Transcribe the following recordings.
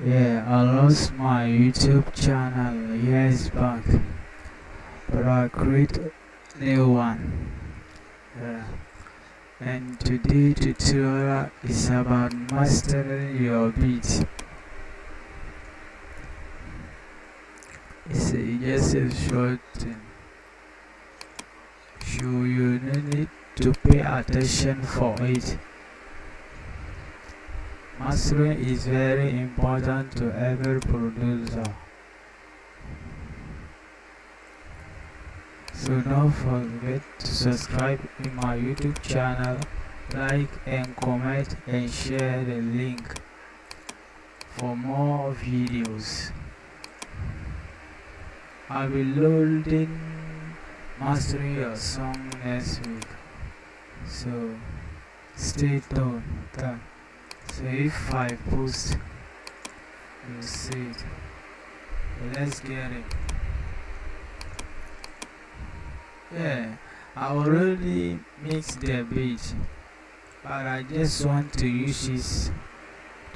Yeah, I lost my YouTube channel years back, but I created a new one. Yeah. And today tutorial is about mastering your beat. It's a, just a short thing. So you need to pay attention for it mastering is very important to every producer. So don't forget to subscribe in my youtube channel like and comment and share the link for more videos. I'll be loading mastering your song next week. So stay tuned so if i post you'll see it let's get it. Yeah i already mixed the beat but i just want to use it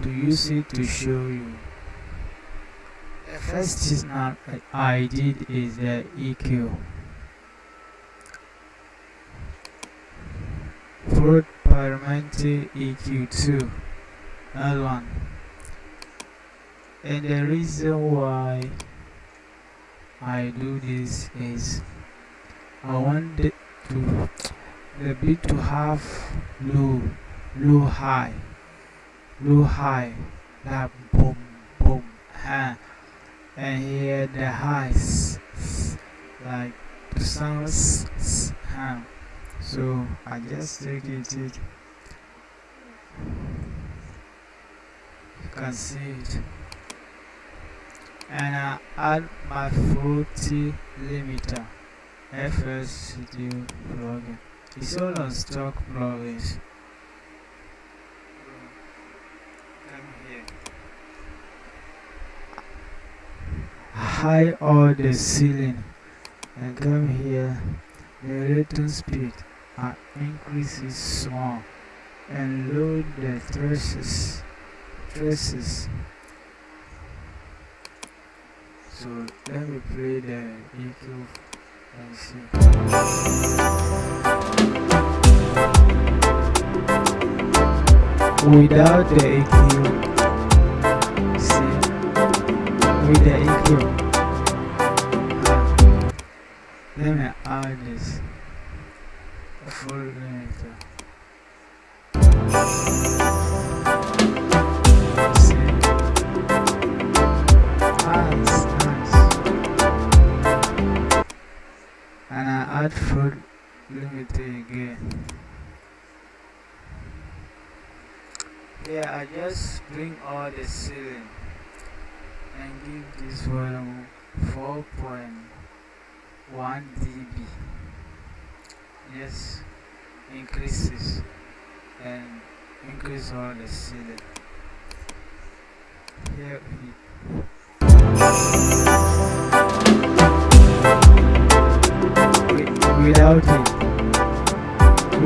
to use it to show you. The first thing i did is the eq Fruity Parametric EQ2 that one and the reason why i do this is I want it to the beat to have low, low high, low high, like boom, boom, huh? and here the highs, like the sounds, huh? Ah. So I just take it, it. And I add my Fruity Limiter. FL Studio plugin. It's all on stock plugins. Come here. High all the ceiling and come here. The return speed and increase it small and load the traces. Traces. So let me play the EQ Without the EQ, see, with the EQ, let me add this, full limiter. Add food. Limiter again. Here I just bring all the ceiling and give this volume 4.1 dB. Yes increases and increase all the ceiling. Here we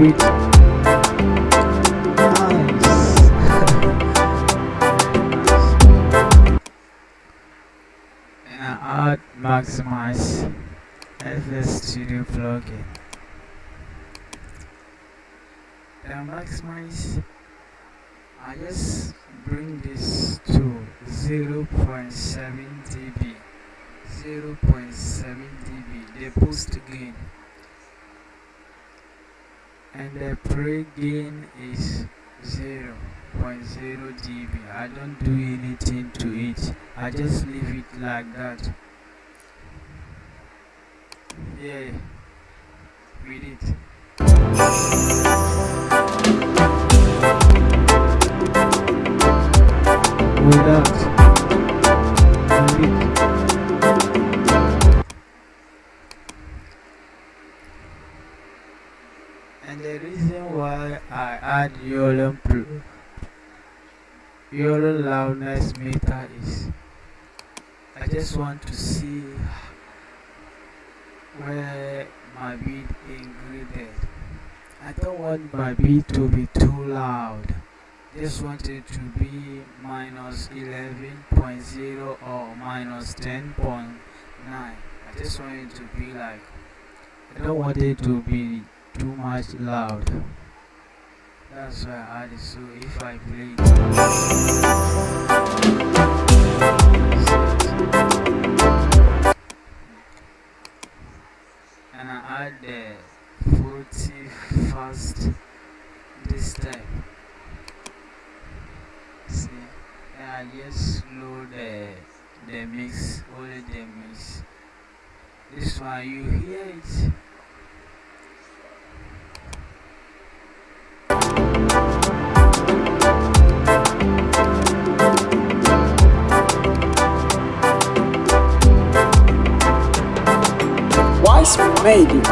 I add maximize FL Studio plugin. Then maximize I just bring this to 0.7 dB 0.7 dB the boost gain and the pre-gain is 0 0.0 dB I don't do anything to it. I just leave it like that. Yeah with it without and the reason why I add Youlean, Youlean loudness meter is I just want to see where my beat ingredient. I don't want my beat to be too loud. Just want it to be minus 11.0 or minus 10.0 9 I just want it to be like I don't want it to be too much loud. That's why I added so. If I play and I add the 40 fast this time. See and I just slow the the mix only the mix. This one you hear it made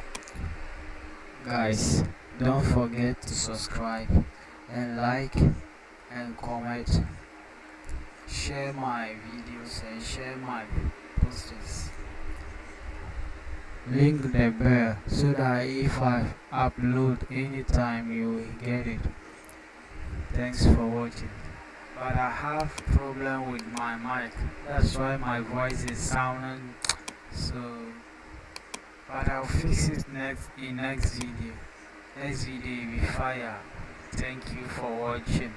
guys don't forget to subscribe and like and comment. Share my videos and share my posters. Link the bell so that if i upload anytime you will get it. Thanks for watching. But i have problem with my mic. That's why my voice is sounding so but i'll fix it next in next video next video will be fire thank you for watching